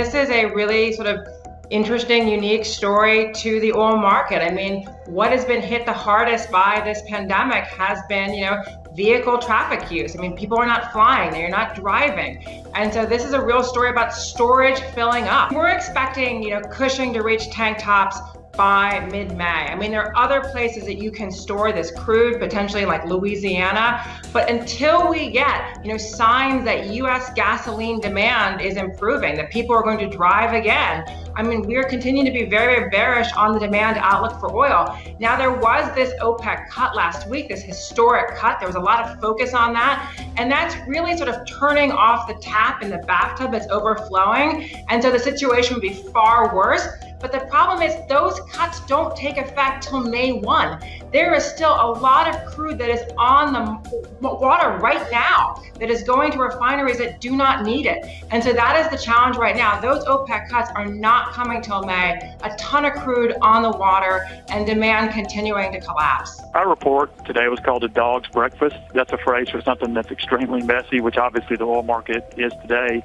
this is a really sort of interesting, unique story to the oil market. I mean, what has been hit the hardest by this pandemic has been, you know, vehicle traffic use. I mean, people are not flying, they're not driving. And so this is a real story about storage filling up. We're expecting, you know, Cushing to reach tank tops by mid-May. I mean, there are other places that you can store this crude, potentially like Louisiana, but until we get, you know, signs that U.S. gasoline demand is improving, that people are going to drive again, I mean, we're continuing to be very, very bearish on the demand outlook for oil. Now, there was this OPEC cut last week, this historic cut. There was a lot of focus on that, and that's really sort of turning off the tap in the bathtub that's overflowing, and so the situation would be far worse. But the problem is those cuts don't take effect till May 1. There is still a lot of crude that is on the water right now that is going to refineries that do not need it. And so that is the challenge right now. Those OPEC cuts are not coming till May. A ton of crude on the water and demand continuing to collapse. Our report today was called a dog's breakfast. That's a phrase for something that's extremely messy, which obviously the oil market is today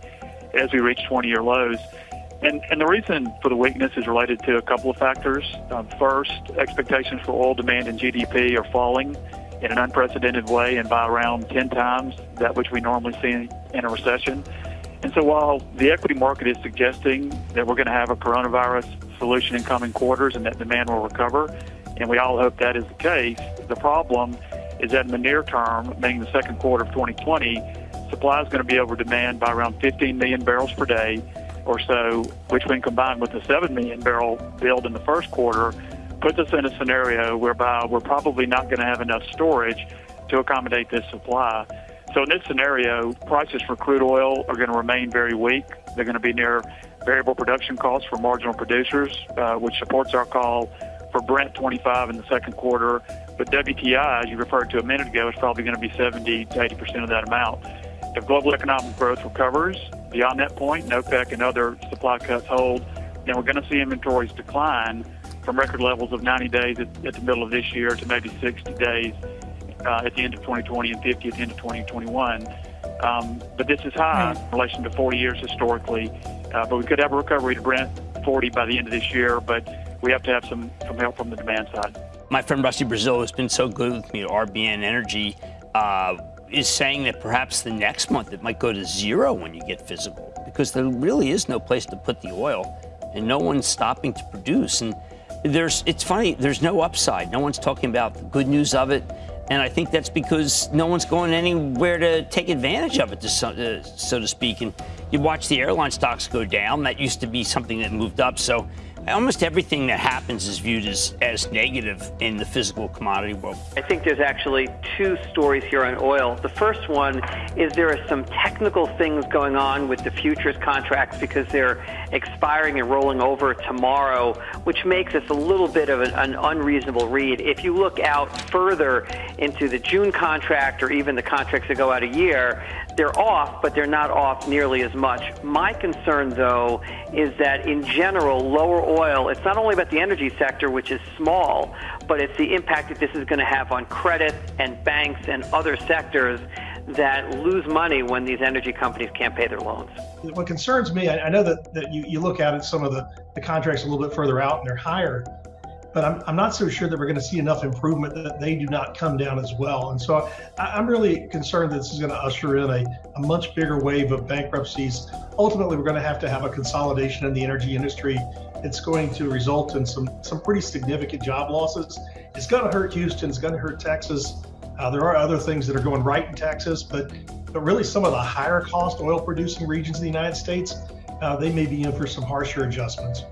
as we reach 20 year lows. And, and the reason for the weakness is related to a couple of factors. Um, first, expectations for oil demand and GDP are falling in an unprecedented way and by around 10 times that which we normally see in a recession. And so while the equity market is suggesting that we're going to have a coronavirus solution in coming quarters and that demand will recover, and we all hope that is the case, the problem is that in the near term, meaning the second quarter of 2020, supply is going to be over demand by around 15 million barrels per day or so, which when combined with the 7 million barrel build in the first quarter, puts us in a scenario whereby we're probably not going to have enough storage to accommodate this supply. So in this scenario, prices for crude oil are going to remain very weak. They're going to be near variable production costs for marginal producers, uh, which supports our call for Brent 25 in the second quarter. But WTI, as you referred to a minute ago, is probably going to be 70 to 80 percent of that amount. If global economic growth recovers beyond that point, OPEC and other supply cuts hold, then we're going to see inventories decline from record levels of 90 days at, at the middle of this year to maybe 60 days uh, at the end of 2020 and 50 at the end of 2021. Um, but this is high in relation to 40 years historically. Uh, but we could have a recovery to Brent 40 by the end of this year, but we have to have some, some help from the demand side. My friend Rusty Braziel has been so good with me at RBN Energy. Uh, is saying that perhaps the next month it might go to zero when you get physical because there really is no place to put the oil and no one's stopping to produce. And there's, it's funny, there's no upside. No one's talking about the good news of it. And I think that's because no one's going anywhere to take advantage of it, to so, uh, so to speak. And you watch the airline stocks go down. That used to be something that moved up. So almost everything that happens is viewed as, as negative in the physical commodity world. I think there's actually two stories here on oil. The first one is there are some technical things going on with the futures contracts because they're expiring and rolling over tomorrow, which makes this a little bit of an, an unreasonable read. If you look out further into the June contract or even the contracts that go out a year, they're off, but they're not off nearly as much. My concern, though, is that in general, lower oil, it's not only about the energy sector, which is small, but it's the impact that this is going to have on credit and banks and other sectors that lose money when these energy companies can't pay their loans. What concerns me, I, know that, that you, you look at some of the, the contracts a little bit further out and they're higher, but I'm, I'm not so sure that we're going to see enough improvement that they do not come down as well. And so I, am really concerned that this is going to usher in a, a much bigger wave of bankruptcies. Ultimately, we're going to have to have a consolidation in the energy industry. It's going to result in some, some pretty significant job losses. It's going to hurt Houston, it's going to hurt Texas. Uh, there are other things that are going right in Texas, but, but really some of the higher cost oil producing regions in the United States, uh, they may be in for some harsher adjustments.